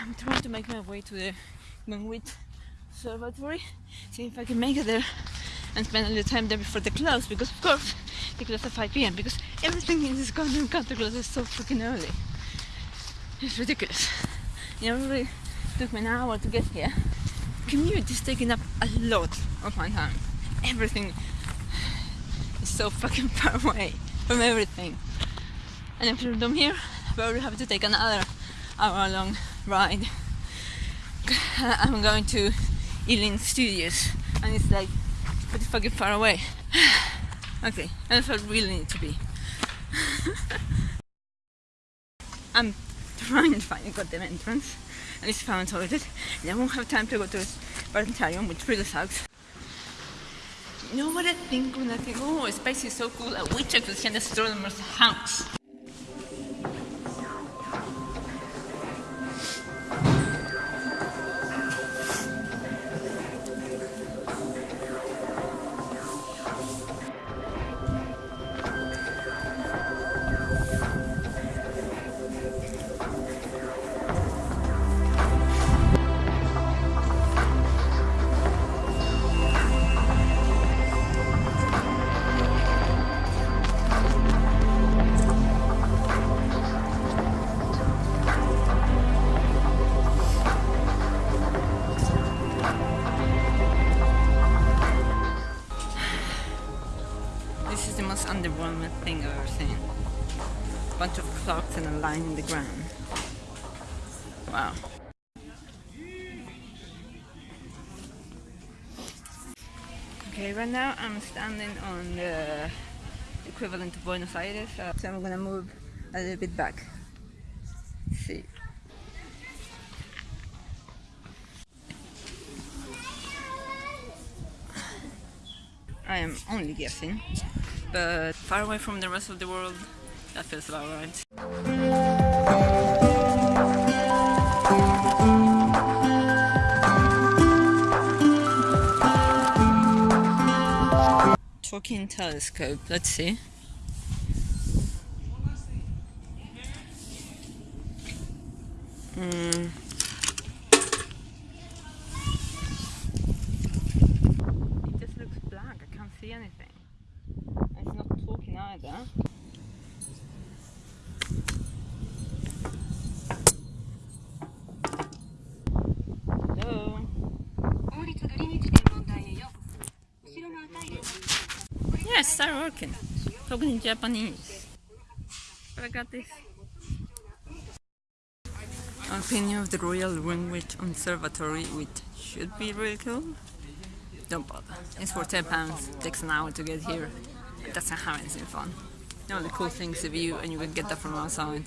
I'm trying to make my way to the Greenwich Observatory, see if I can make it there and spend a little time there before they close because of course they close at 5 p.m. because everything in this goddamn country closes so freaking early. It's ridiculous. You know, it really took me an hour to get here. Commute is taking up a lot of my time. Everything is so fucking far away from everything. And after I'm here, I probably have to take another hour long ride. I'm going to Ealing Studios and it's like pretty fucking far away. okay, that's what really need to be. I'm trying to find a goddamn entrance and it's found toilet and I won't have time to go to Planetarium which really sucks. You know what I think when I think, oh, space is so cool, I wish I could an astronomer's house. Most thing I've ever seen. A bunch of clocks and a line in the ground. Wow. Okay, right now I'm standing on the equivalent of Buenos Aires, uh, so I'm gonna move a little bit back. Let's see. I am only guessing, but far away from the rest of the world, that feels about right. Talking telescope, let's see. Mm. It just looks black, I can't see anything. It's not talking either. Hello. Yes, start working. Talking in Japanese. But I got this. Opinion of the Royal Greenwich Observatory, which should be really cool. Don't bother. It's for 10 pounds. Takes an hour to get here. It doesn't have anything fun. The cool things of you and you can get that from outside.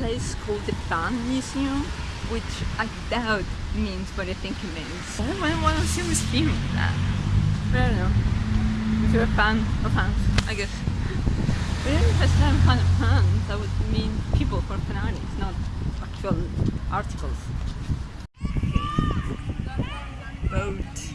place called the Fan Museum, which I doubt means what I think it means. Oh, I want to see a museum that. I don't know. If you're a fan of fans, I guess. But if I say I'm a fan of fans, that would mean people for fanatics, not actual articles. Boat.